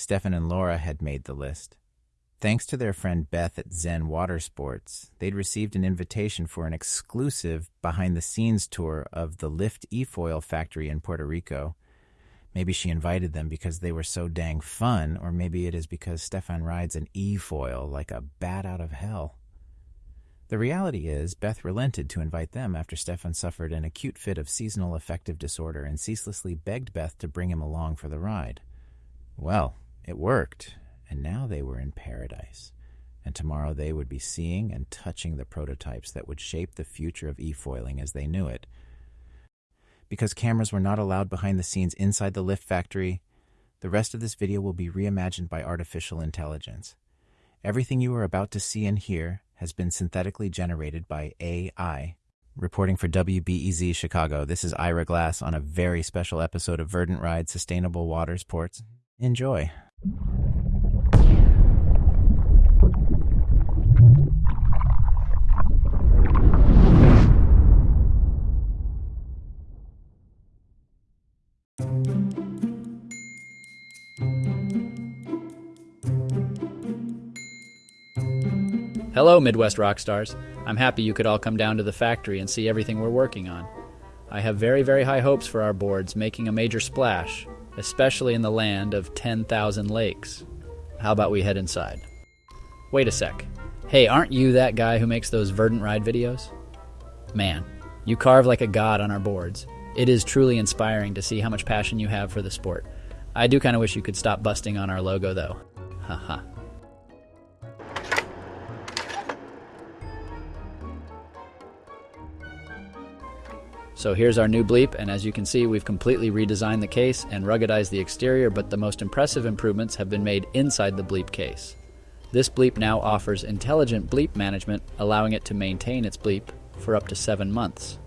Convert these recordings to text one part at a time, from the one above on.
Stefan and Laura had made the list. Thanks to their friend Beth at Zen Water Sports, they'd received an invitation for an exclusive behind the scenes tour of the Lift eFoil factory in Puerto Rico. Maybe she invited them because they were so dang fun, or maybe it is because Stefan rides an eFoil like a bat out of hell. The reality is, Beth relented to invite them after Stefan suffered an acute fit of seasonal affective disorder and ceaselessly begged Beth to bring him along for the ride. Well, it worked, and now they were in paradise. And tomorrow they would be seeing and touching the prototypes that would shape the future of e-foiling as they knew it. Because cameras were not allowed behind the scenes inside the lift factory, the rest of this video will be reimagined by artificial intelligence. Everything you are about to see and hear has been synthetically generated by AI. Reporting for WBEZ Chicago, this is Ira Glass on a very special episode of Verdant Ride Sustainable Water Sports. Enjoy. Hello, Midwest rock stars. I'm happy you could all come down to the factory and see everything we're working on. I have very, very high hopes for our boards making a major splash, especially in the land of 10,000 lakes. How about we head inside? Wait a sec. Hey, aren't you that guy who makes those Verdant Ride videos? Man, you carve like a god on our boards. It is truly inspiring to see how much passion you have for the sport. I do kind of wish you could stop busting on our logo, though. Haha. So here's our new bleep, and as you can see, we've completely redesigned the case and ruggedized the exterior, but the most impressive improvements have been made inside the bleep case. This bleep now offers intelligent bleep management, allowing it to maintain its bleep for up to seven months.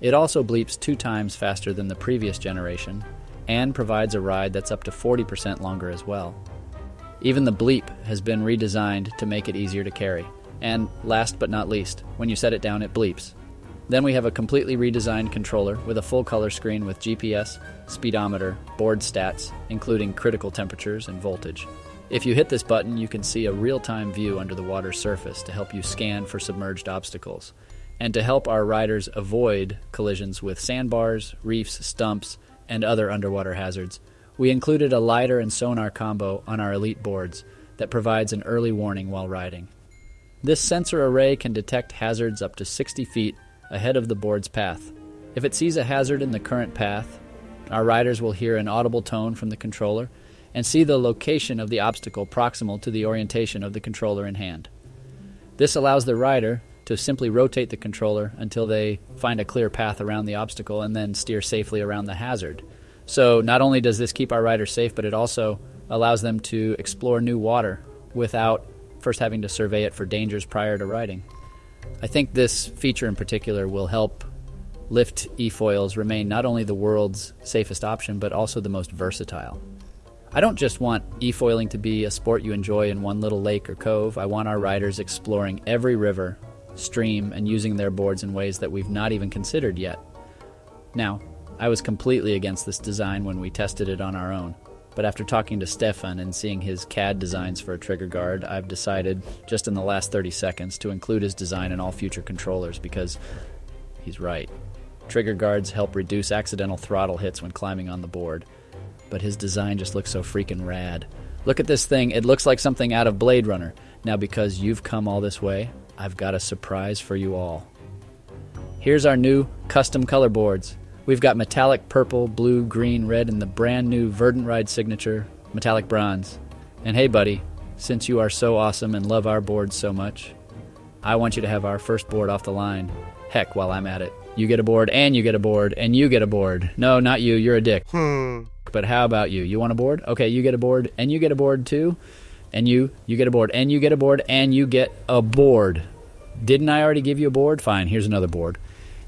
It also bleeps two times faster than the previous generation, and provides a ride that's up to 40% longer as well. Even the bleep has been redesigned to make it easier to carry. And last but not least, when you set it down, it bleeps, then we have a completely redesigned controller with a full color screen with GPS, speedometer, board stats, including critical temperatures and voltage. If you hit this button, you can see a real time view under the water's surface to help you scan for submerged obstacles, and to help our riders avoid collisions with sandbars, reefs, stumps, and other underwater hazards. We included a LiDAR and sonar combo on our Elite boards that provides an early warning while riding. This sensor array can detect hazards up to 60 feet ahead of the board's path. If it sees a hazard in the current path, our riders will hear an audible tone from the controller and see the location of the obstacle proximal to the orientation of the controller in hand. This allows the rider to simply rotate the controller until they find a clear path around the obstacle and then steer safely around the hazard. So, not only does this keep our riders safe, but it also allows them to explore new water without first having to survey it for dangers prior to riding. I think this feature in particular will help lift e-foils remain not only the world's safest option, but also the most versatile. I don't just want e-foiling to be a sport you enjoy in one little lake or cove. I want our riders exploring every river, stream, and using their boards in ways that we've not even considered yet. Now, I was completely against this design when we tested it on our own. But after talking to Stefan and seeing his CAD designs for a trigger guard, I've decided, just in the last 30 seconds, to include his design in all future controllers because he's right. Trigger guards help reduce accidental throttle hits when climbing on the board, but his design just looks so freaking rad. Look at this thing, it looks like something out of Blade Runner. Now, because you've come all this way, I've got a surprise for you all. Here's our new custom color boards. We've got metallic purple, blue, green, red, and the brand new Verdant Ride signature, metallic bronze. And hey, buddy, since you are so awesome and love our board so much, I want you to have our first board off the line. Heck, while I'm at it. You get a board, and you get a board, and you get a board. No, not you, you're a dick. Hmm. But how about you? You want a board? Okay, you get a board, and you get a board too. And you, you get a board, and you get a board, and you get a board. Didn't I already give you a board? Fine, here's another board.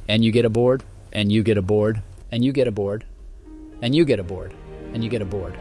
And you get a board, and you get a board, and you get a board, and you get a board, and you get a board.